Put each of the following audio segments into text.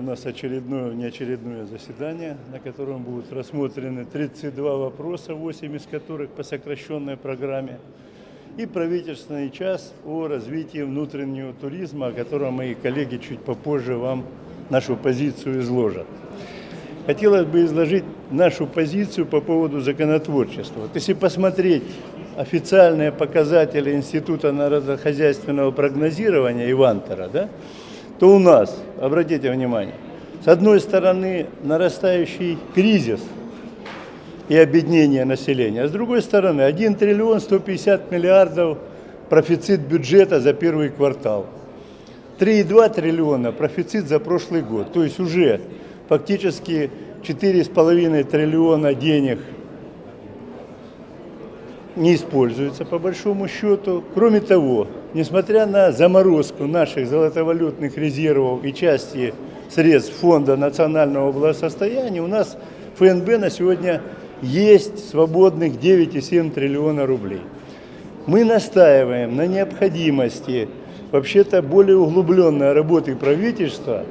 у нас очередное, неочередное заседание, на котором будут рассмотрены 32 вопроса, 8 из которых по сокращенной программе, и правительственный час о развитии внутреннего туризма, о котором мои коллеги чуть попозже вам нашу позицию изложат. Хотелось бы изложить нашу позицию по поводу законотворчества. Вот если посмотреть официальные показатели Института народохозяйственного прогнозирования Ивантера, да, то у нас, обратите внимание, с одной стороны нарастающий кризис и обеднение населения, а с другой стороны 1 триллион 150 миллиардов профицит бюджета за первый квартал. 3,2 триллиона профицит за прошлый год. То есть уже фактически 4,5 триллиона денег не используется по большому счету. Кроме того, несмотря на заморозку наших золотовалютных резервов и части средств Фонда национального благосостояния, у нас ФНБ на сегодня есть свободных 9,7 триллиона рублей. Мы настаиваем на необходимости вообще-то более углубленной работы правительства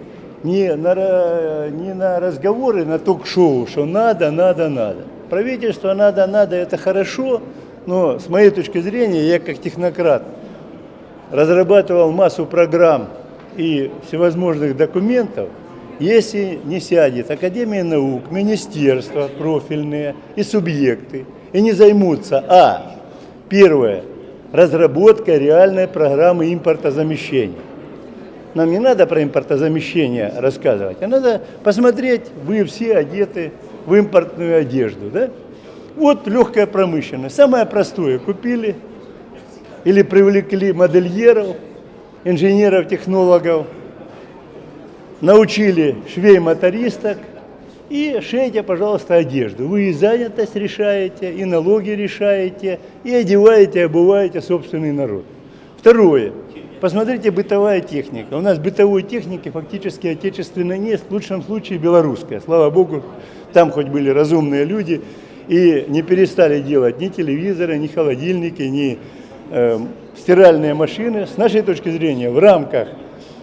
не на, не на разговоры, на ток-шоу, что надо, надо, надо. Правительство надо, надо, это хорошо, но с моей точки зрения, я как технократ разрабатывал массу программ и всевозможных документов, если не сядет Академия наук, министерства профильные и субъекты, и не займутся, а, первое, разработкой реальной программы импортозамещения. Нам не надо про импортозамещение рассказывать, а надо посмотреть, вы все одеты в импортную одежду, да? Вот легкая промышленность. Самое простое. Купили или привлекли модельеров, инженеров, технологов, научили швей-мотористок и шейте, пожалуйста, одежду. Вы и занятость решаете, и налоги решаете, и одеваете, обуваете собственный народ. Второе. Посмотрите, бытовая техника. У нас бытовой техники фактически отечественной нет, в лучшем случае белорусская. Слава Богу, там хоть были разумные люди, и не перестали делать ни телевизоры, ни холодильники, ни э, стиральные машины. С нашей точки зрения, в рамках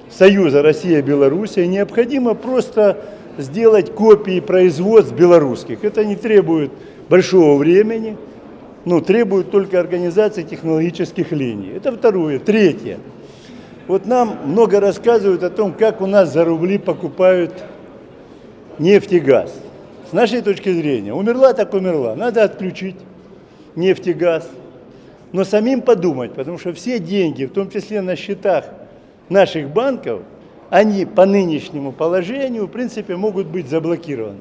Союза Россия-Белоруссия необходимо просто сделать копии производств белорусских. Это не требует большого времени, но требует только организации технологических линий. Это второе. Третье. Вот нам много рассказывают о том, как у нас за рубли покупают нефть и газ. С нашей точки зрения, умерла так умерла, надо отключить нефть и газ. Но самим подумать, потому что все деньги, в том числе на счетах наших банков, они по нынешнему положению, в принципе, могут быть заблокированы.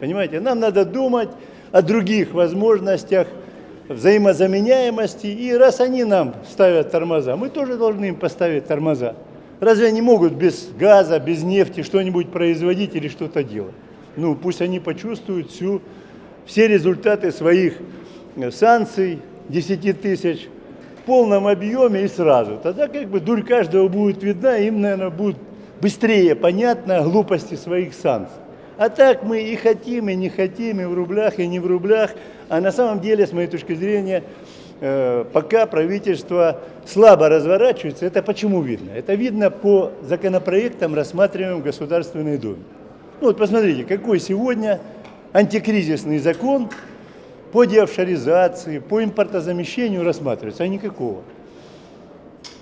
Понимаете, нам надо думать о других возможностях взаимозаменяемости, и раз они нам ставят тормоза, мы тоже должны им поставить тормоза. Разве они могут без газа, без нефти что-нибудь производить или что-то делать? Ну, пусть они почувствуют всю, все результаты своих э, санкций, 10 тысяч, в полном объеме и сразу. Тогда как бы дурь каждого будет видна, им, наверное, будет быстрее понятно глупости своих санкций. А так мы и хотим, и не хотим, и в рублях, и не в рублях. А на самом деле, с моей точки зрения, э, пока правительство слабо разворачивается, это почему видно? Это видно по законопроектам, рассматриваемым в Государственной Думе. Ну вот посмотрите, какой сегодня антикризисный закон по деофшоризации, по импортозамещению рассматривается, а никакого.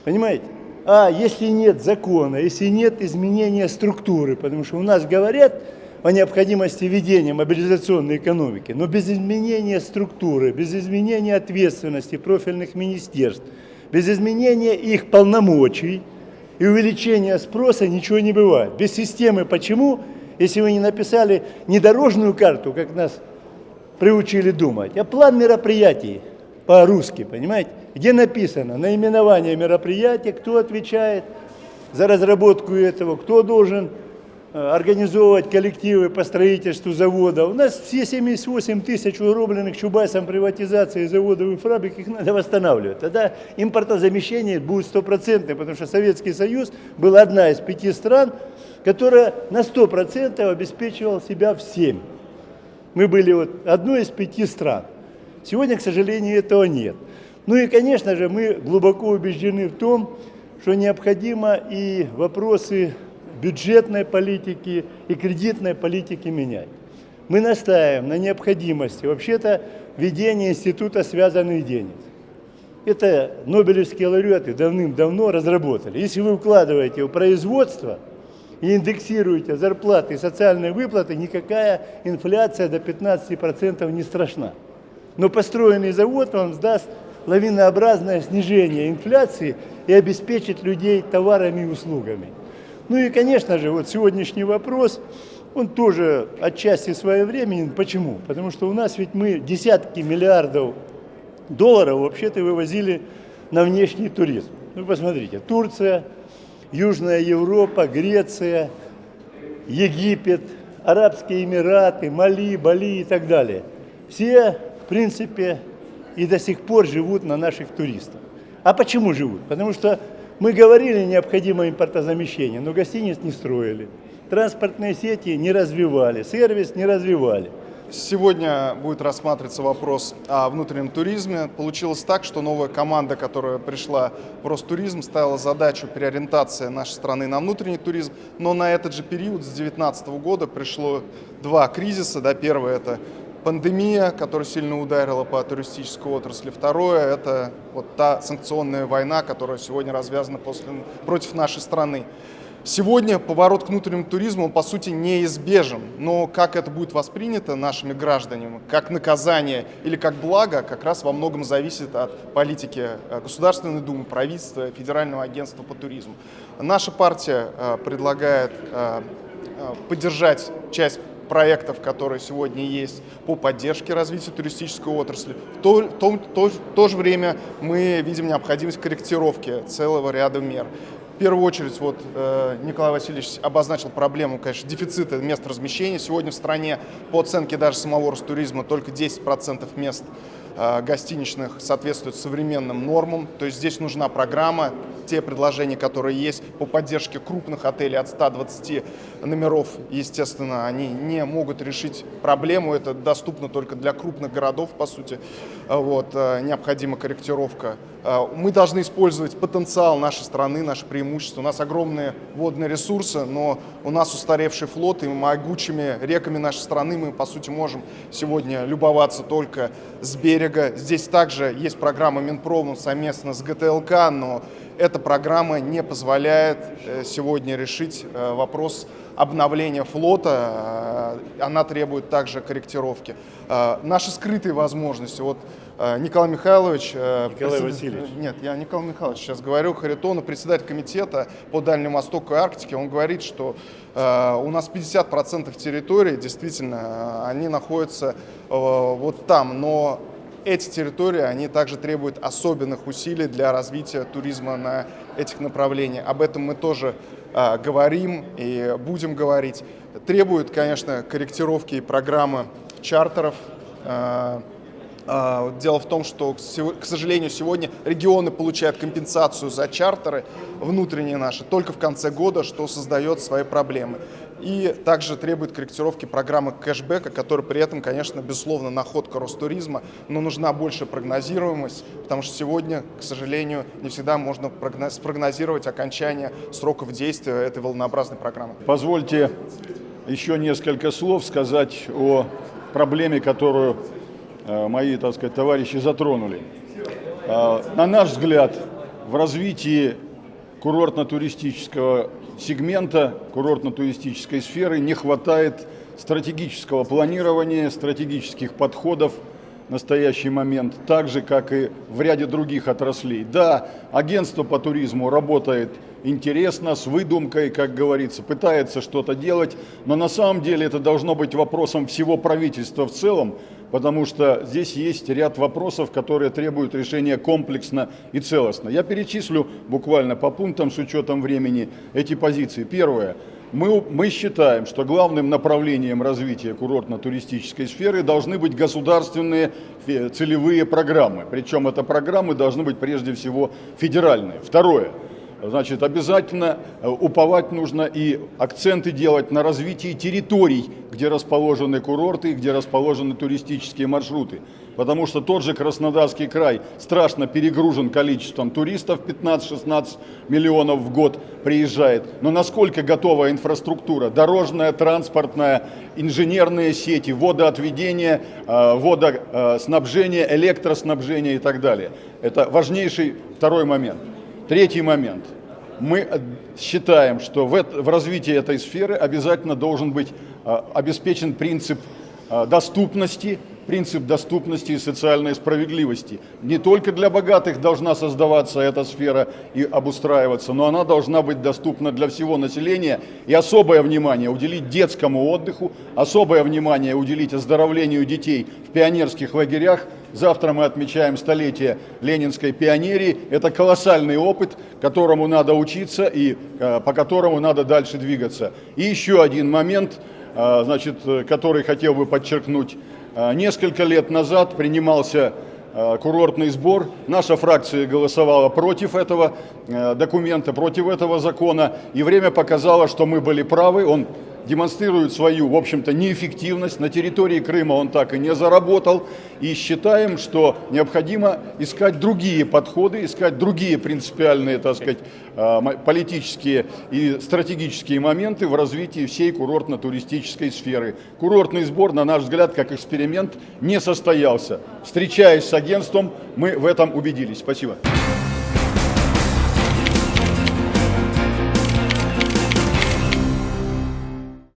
Понимаете? А если нет закона, если нет изменения структуры, потому что у нас говорят о необходимости ведения мобилизационной экономики, но без изменения структуры, без изменения ответственности профильных министерств, без изменения их полномочий и увеличения спроса ничего не бывает. Без системы почему? Если вы не написали не дорожную карту, как нас приучили думать, а план мероприятий по-русски, понимаете? Где написано наименование мероприятия, кто отвечает за разработку этого, кто должен организовывать коллективы по строительству завода. У нас все 78 тысяч угробленных Чубайсом приватизации заводов и фабрик, их надо восстанавливать. Тогда импортозамещение будет стопроцентное, потому что Советский Союз был одна из пяти стран, которая на 100% обеспечивала себя всем. Мы были вот одной из пяти стран. Сегодня, к сожалению, этого нет. Ну и, конечно же, мы глубоко убеждены в том, что необходимо и вопросы бюджетной политики и кредитной политики менять. Мы настаиваем на необходимости вообще-то введения института связанных денег. Это нобелевские лауреаты давным-давно разработали. Если вы вкладываете в производство и индексируете зарплаты и социальные выплаты, никакая инфляция до 15% не страшна. Но построенный завод вам сдаст лавинообразное снижение инфляции и обеспечит людей товарами и услугами. Ну и, конечно же, вот сегодняшний вопрос, он тоже отчасти своевременен. Почему? Потому что у нас ведь мы десятки миллиардов долларов вообще-то вывозили на внешний туризм. Ну, посмотрите, Турция, Южная Европа, Греция, Египет, Арабские Эмираты, Мали, Бали и так далее. Все, в принципе, и до сих пор живут на наших туристах. А почему живут? Потому что мы говорили, необходимо импортозамещение, но гостиниц не строили, транспортные сети не развивали, сервис не развивали. Сегодня будет рассматриваться вопрос о внутреннем туризме. Получилось так, что новая команда, которая пришла в Ростуризм, ставила задачу переориентации нашей страны на внутренний туризм, но на этот же период, с 2019 года, пришло два кризиса. Да, первый – это пандемия, которая сильно ударила по туристической отрасли. Второе – это вот та санкционная война, которая сегодня развязана после, против нашей страны. Сегодня поворот к внутреннему туризму, он, по сути, неизбежен. Но как это будет воспринято нашими гражданами, как наказание или как благо, как раз во многом зависит от политики э, Государственной Думы, правительства, Федерального агентства по туризму. Наша партия э, предлагает э, поддержать часть проектов, которые сегодня есть по поддержке развития туристической отрасли. В то, то, то, в то же время мы видим необходимость корректировки целого ряда мер. В первую очередь, вот э, Николай Васильевич обозначил проблему, конечно, дефицита мест размещения. Сегодня в стране, по оценке даже самого Ростуризма, только 10% мест Э, гостиничных соответствует современным нормам. То есть здесь нужна программа, те предложения, которые есть по поддержке крупных отелей от 120 номеров, естественно, они не могут решить проблему. Это доступно только для крупных городов, по сути. Вот, э, необходима корректировка. Э, мы должны использовать потенциал нашей страны, наши преимущества. У нас огромные водные ресурсы, но у нас устаревший флот, и могучими реками нашей страны мы, по сути, можем сегодня любоваться только с берега. Здесь также есть программа Минпромом совместно с ГТЛК, но эта программа не позволяет э, сегодня решить э, вопрос обновления флота. Э, она требует также корректировки. Наши скрытые возможности. Вот Николай Михайлович... Николай пред... Васильевич. Нет, я Николай Михайлович сейчас говорю. Харитонов, председатель комитета по Дальнему Востоку и Арктике, он говорит, что у нас 50% территории, действительно, они находятся вот там, но эти территории, они также требуют особенных усилий для развития туризма на этих направлениях. Об этом мы тоже э, говорим и будем говорить. Требует, конечно, корректировки программы чартеров. Э, дело в том, что, к сожалению, сегодня регионы получают компенсацию за чартеры внутренние наши только в конце года, что создает свои проблемы. И также требует корректировки программы кэшбэка, которая при этом, конечно, безусловно, находка Ростуризма, но нужна больше прогнозируемость, потому что сегодня, к сожалению, не всегда можно спрогнозировать окончание сроков действия этой волнообразной программы. Позвольте еще несколько слов сказать о проблеме, которую мои, так сказать, товарищи затронули. Э, на наш взгляд, в развитии курортно-туристического сегмента курортно-туристической сферы не хватает стратегического планирования, стратегических подходов в настоящий момент, так же, как и в ряде других отраслей. Да, агентство по туризму работает интересно, с выдумкой, как говорится, пытается что-то делать, но на самом деле это должно быть вопросом всего правительства в целом, потому что здесь есть ряд вопросов, которые требуют решения комплексно и целостно. Я перечислю буквально по пунктам с учетом времени эти позиции. Первое. Мы, мы считаем, что главным направлением развития курортно-туристической сферы должны быть государственные целевые программы. Причем это программы должны быть прежде всего федеральные. Второе. Значит, обязательно э, уповать нужно и акценты делать на развитии территорий, где расположены курорты, где расположены туристические маршруты. Потому что тот же Краснодарский край страшно перегружен количеством туристов, 15-16 миллионов в год приезжает. Но насколько готова инфраструктура, дорожная, транспортная, инженерные сети, водоотведение, э, водоснабжение, электроснабжение и так далее. Это важнейший второй момент. Третий момент. Мы считаем, что в, развитии этой сферы обязательно должен быть э, обеспечен принцип э, доступности, принцип доступности и социальной справедливости. Не только для богатых должна создаваться эта сфера и обустраиваться, но она должна быть доступна для всего населения. И особое внимание уделить детскому отдыху, особое внимание уделить оздоровлению детей в пионерских лагерях. Завтра мы отмечаем столетие ленинской пионерии. Это колоссальный опыт, которому надо учиться и э, по которому надо дальше двигаться. И еще один момент, э, значит, э, который хотел бы подчеркнуть. Несколько лет назад принимался курортный сбор. Наша фракция голосовала против этого документа, против этого закона. И время показало, что мы были правы. Он демонстрирует свою, в общем-то, неэффективность. На территории Крыма он так и не заработал. И считаем, что необходимо искать другие подходы, искать другие принципиальные, так сказать, э, политические и стратегические моменты в развитии всей курортно-туристической сферы. Курортный сбор, на наш взгляд, как эксперимент, не состоялся. Встречаясь с агентством, мы в этом убедились. Спасибо.